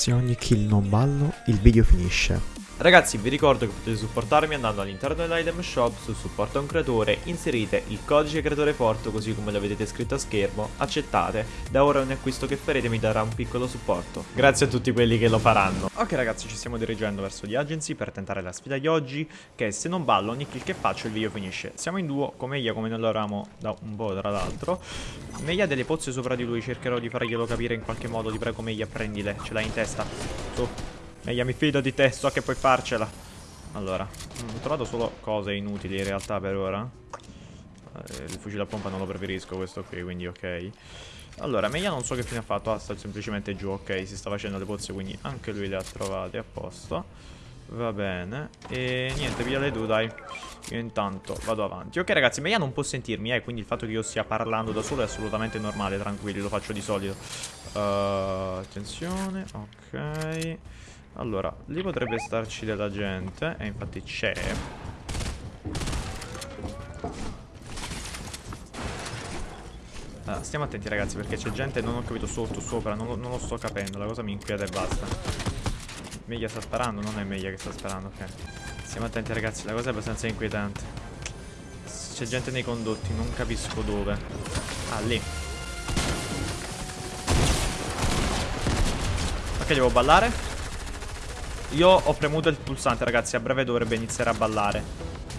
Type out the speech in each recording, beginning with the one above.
Se ogni kill non ballo, il video finisce. Ragazzi vi ricordo che potete supportarmi andando all'interno dell'item shop su supporto a un creatore, inserite il codice creatore forte così come lo vedete scritto a schermo, accettate, da ora ogni acquisto che farete mi darà un piccolo supporto. Grazie a tutti quelli che lo faranno. Ok ragazzi ci stiamo dirigendo verso The Agency per tentare la sfida di oggi, che se non ballo ogni kill che faccio il video finisce. Siamo in duo con Meia come non lo eravamo da un po' tra l'altro. Meia ha delle pozze sopra di lui, cercherò di farglielo capire in qualche modo, ti prego Meia prendile, ce l'hai in testa. Su. Meglio mi fido di te, so che puoi farcela. Allora, ho trovato solo cose inutili in realtà per ora. Eh, il fucile a pompa non lo preferisco questo qui, quindi ok. Allora, Meia non so che fine ha fatto, ah, sta semplicemente giù, ok, si sta facendo le pozze, quindi anche lui le ha trovate a posto. Va bene, e niente, via le due, dai. Io intanto vado avanti. Ok ragazzi, Meia non può sentirmi, eh, quindi il fatto che io stia parlando da solo è assolutamente normale, tranquilli, lo faccio di solito. Uh, attenzione, ok. Allora, lì potrebbe starci della gente E infatti c'è. Allora, Stiamo attenti ragazzi perché c'è gente Non ho capito sotto, sopra Non lo, non lo sto capendo La cosa mi inquieta e basta. Meglio sta sparando Non è meglio che sta sparando, ok. Stiamo attenti ragazzi La cosa è abbastanza inquietante. C'è gente nei condotti Non capisco dove. Ah, lì. Ok, devo ballare io ho premuto il pulsante, ragazzi. A breve dovrebbe iniziare a ballare.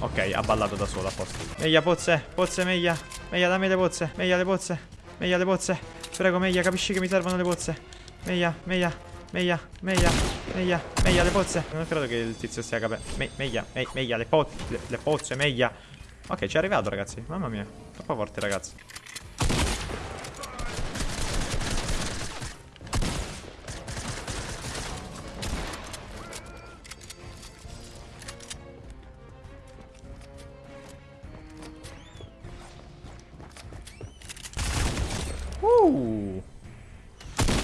Ok, ha ballato da solo, a posto. Meglio, pozze, pozze, meglio. Meglio, dammi le pozze. Meglio, le pozze. Meglio, le pozze. Prego, meglio, capisci che mi servono le pozze. Meglio, meglio, meglio, meglio, meglio, meglio, le pozze. Non credo che il tizio stia capendo. Me meglio, me meglio, le, po le, le pozze, meglio. Ok, ci è arrivato, ragazzi. Mamma mia, troppo forte, ragazzi.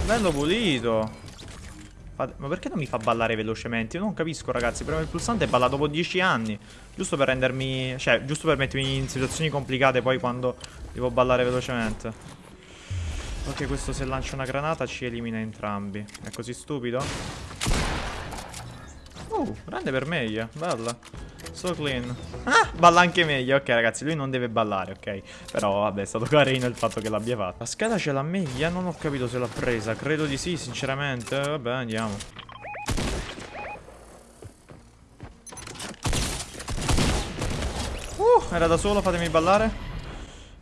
Bello pulito. Ma perché non mi fa ballare velocemente? Io non capisco ragazzi Premo il pulsante e balla dopo 10 anni Giusto per rendermi Cioè giusto per mettermi in situazioni complicate Poi quando devo ballare velocemente Ok questo se lancia una granata Ci elimina entrambi È così stupido? Uh grande per meglio Bella So clean. Ah, balla anche meglio. Ok, ragazzi, lui non deve ballare, ok. Però, vabbè, è stato carino il fatto che l'abbia fatto. La scheda ce l'ha meglio? Non ho capito se l'ha presa. Credo di sì, sinceramente. Vabbè, andiamo. Uh, era da solo, fatemi ballare.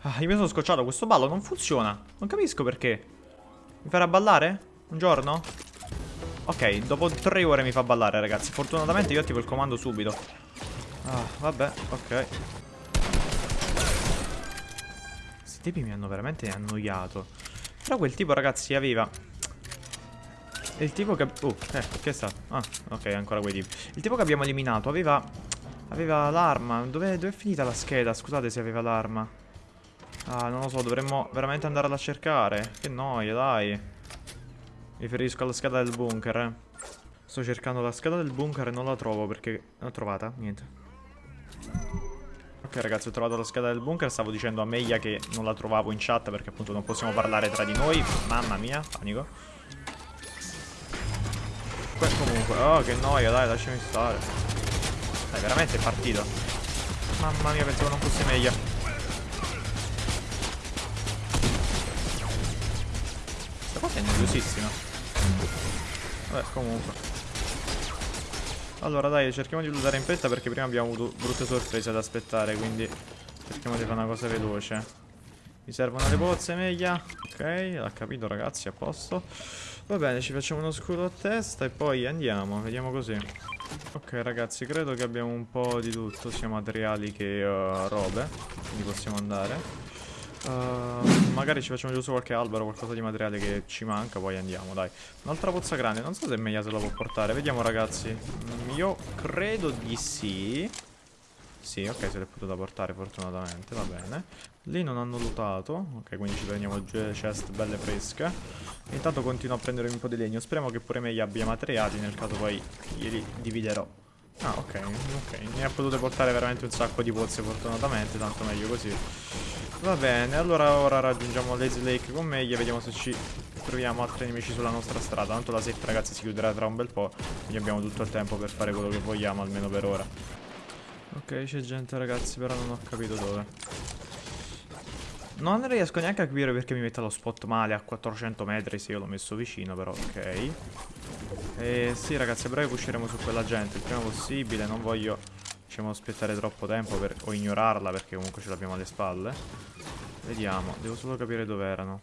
Ah, io mi sono scocciato. Questo ballo non funziona. Non capisco perché. Mi farà ballare? Un giorno? Ok, dopo tre ore mi fa ballare, ragazzi. Fortunatamente io attivo il comando subito. Ah, vabbè, ok. Questi tipi mi hanno veramente annoiato. Però quel tipo, ragazzi, aveva... Il tipo che... Uh, eh, che è stato? Ah, ok, ancora quei tipi. Il tipo che abbiamo eliminato aveva... Aveva l'arma. Dove, dove è finita la scheda? Scusate se aveva l'arma. Ah, non lo so, dovremmo veramente andarla a cercare. Che noia, dai. Mi riferisco alla scheda del bunker, eh. Sto cercando la scheda del bunker e non la trovo perché... L'ho trovata? Niente. Ok ragazzi ho trovato la scheda del bunker. Stavo dicendo a Meia che non la trovavo in chat Perché appunto non possiamo parlare tra di noi. Mamma mia, panico. Beh, comunque, oh che noia dai lasciami stare. Dai veramente è partito. Mamma mia pensavo non fosse Meia. Questa cosa è noiosissima Vabbè comunque allora dai, cerchiamo di lootare in fretta perché prima abbiamo avuto brutte sorprese ad aspettare, quindi cerchiamo di fare una cosa veloce. Mi servono le pozze, meglio. Ok, l'ha capito ragazzi, a posto. Va bene, ci facciamo uno scudo a testa e poi andiamo, vediamo così. Ok ragazzi, credo che abbiamo un po' di tutto, sia materiali che uh, robe, quindi possiamo andare. Uh, magari ci facciamo giusto qualche albero, qualcosa di materiale che ci manca, poi andiamo, dai. Un'altra pozza grande, non so se Meia se la può portare. Vediamo, ragazzi. Mm, io credo di sì. Sì, ok, se l'è potuta portare fortunatamente, va bene. Lì non hanno lootato, ok, quindi ci prendiamo due chest belle fresche. Intanto continuo a prendere un po' di legno. Speriamo che pure Meia abbia materiali, nel caso poi glieli dividerò. Ah, ok, ok. Ne ha potute portare veramente un sacco di pozze fortunatamente, tanto meglio così. Va bene, allora ora raggiungiamo Lazy Lake con Meglio, vediamo se ci troviamo altri nemici sulla nostra strada. Tanto la setta, ragazzi, si chiuderà tra un bel po'. Quindi abbiamo tutto il tempo per fare quello che vogliamo, almeno per ora. Ok, c'è gente, ragazzi, però non ho capito dove. Non riesco neanche a capire perché mi mette lo spot male a 400 metri se io l'ho messo vicino, però ok. E sì, ragazzi, a breve usciremo su quella gente il prima possibile. Non voglio, diciamo, aspettare troppo tempo per, o ignorarla perché comunque ce l'abbiamo alle spalle. Vediamo, devo solo capire dove erano.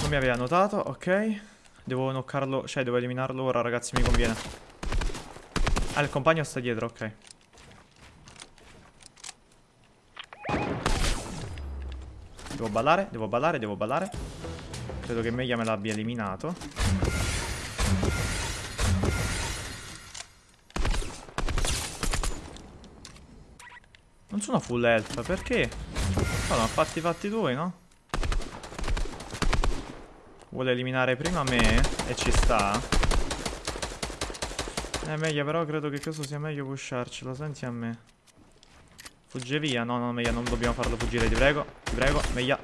Non mi aveva notato, ok. Devo knoccarlo, cioè devo eliminarlo ora ragazzi, mi conviene. Ah, il compagno sta dietro, ok. Devo ballare, devo ballare, devo ballare. Credo che Meia me l'abbia eliminato. Non sono full health, perché? No, no, fatti fatti tuoi, no? Vuole eliminare prima me e ci sta. Eh, meglio, però credo che questo sia meglio pusharcelo, senti a me. Fugge via, no, no, meglio, non dobbiamo farlo fuggire, ti prego, ti prego, meglio.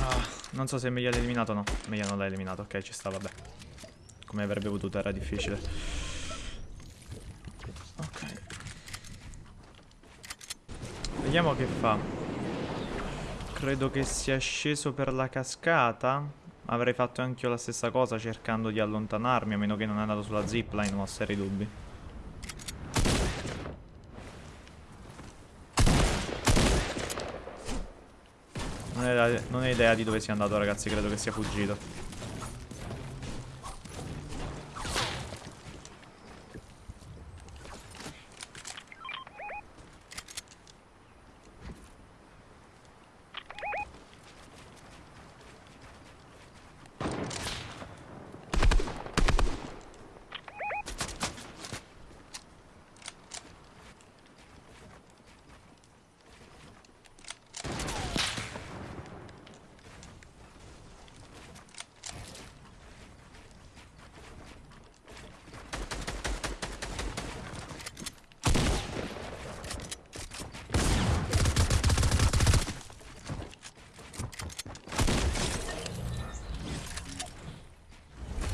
Ah, non so se meglio l'ha eliminato o no. Meglio non l'ha eliminato, ok, ci sta, vabbè. Come avrebbe potuto, era difficile. Ok. Vediamo che fa. Credo che sia sceso per la cascata. Avrei fatto anche io la stessa cosa cercando di allontanarmi, a meno che non è andato sulla zipline, non ho seri dubbi. Non ho, idea, idea di dove sia andato ragazzi, credo che sia fuggito.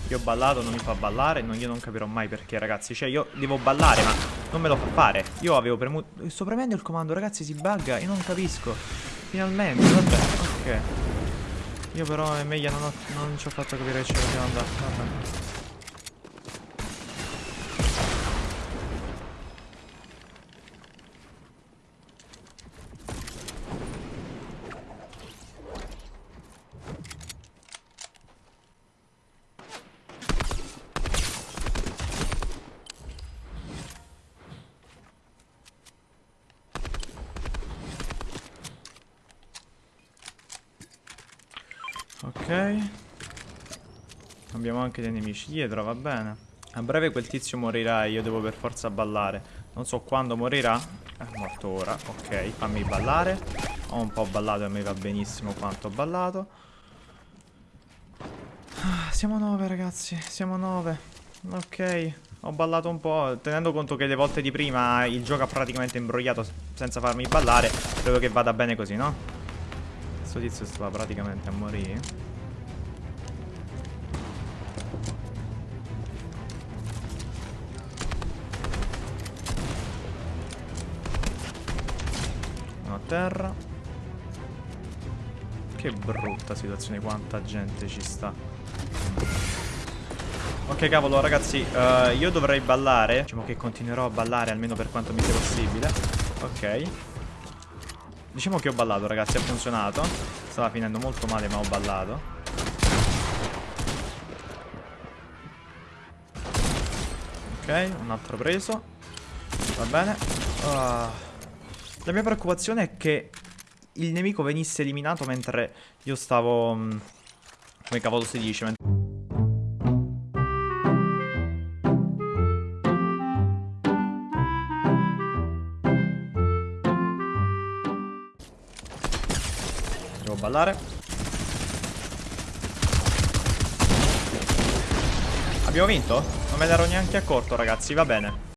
Io ho ballato, non mi fa ballare, non, io non capirò mai perché ragazzi. Cioè io devo ballare ma non me lo fa fare. Io avevo premuto, sto premendo il comando ragazzi si bugga, io non capisco. Finalmente, vabbè, ok. Io però è meglio, non, ho, non ci ho fatto capire che ce dobbiamo andare, vabbè Ok. Abbiamo anche dei nemici dietro, va bene. A breve quel tizio morirà e io devo per forza ballare. Non so quando morirà. È morto ora, ok. Fammi ballare. Ho un po' ballato e mi va benissimo quanto ho ballato. Ah, Siamo nove ragazzi. Siamo nove. Ok. Ho ballato un po' Tenendo conto che le volte di prima il gioco ha praticamente imbrogliato senza farmi ballare Credo che vada bene così, no? Questo tizio stava praticamente a morire. Terra. Che brutta situazione, quanta gente ci sta. Ok cavolo ragazzi uh, Io dovrei ballare. Diciamo che continuerò a ballare almeno per quanto mi sia possibile. Ok. Diciamo che ho ballato ragazzi, ha funzionato. Stava finendo molto male ma ho ballato. Ok, un altro preso. Va bene. Uh, La mia preoccupazione è che il nemico venisse eliminato mentre io stavo... Mm, come cavolo si dice? ballare Abbiamo vinto? Non me l'ero neanche accorto ragazzi, va bene.